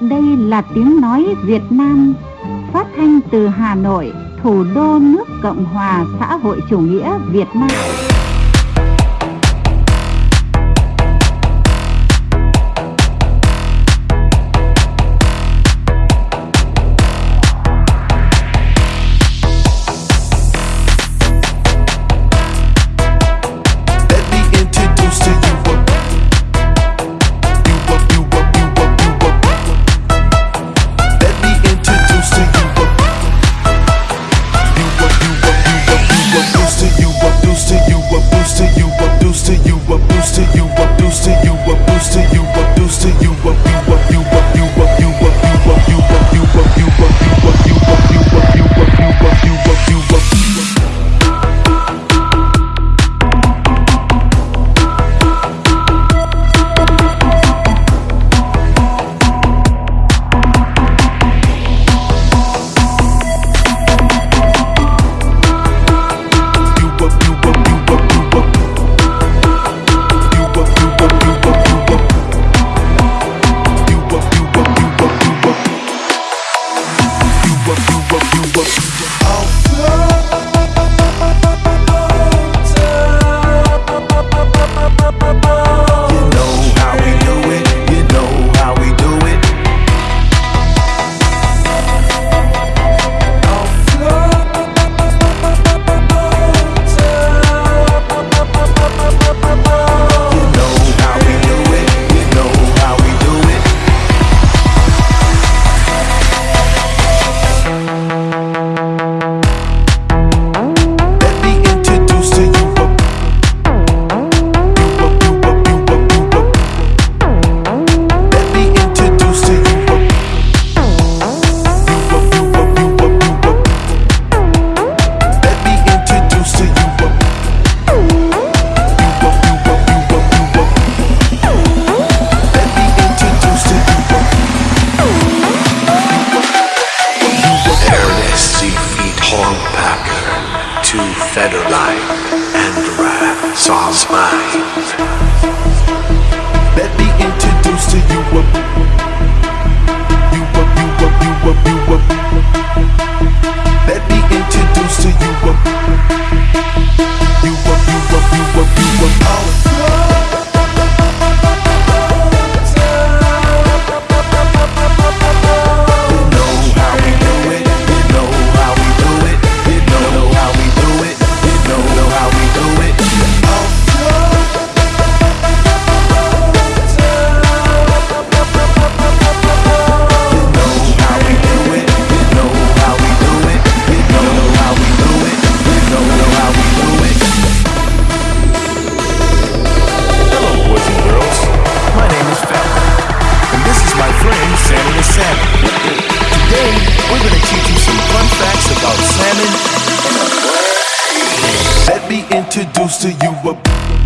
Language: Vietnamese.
Đây là tiếng nói Việt Nam phát thanh từ Hà Nội, thủ đô nước Cộng hòa xã hội chủ nghĩa Việt Nam. used to you. mine. We're gonna teach you some fun facts about salmon. Let me introduce to you a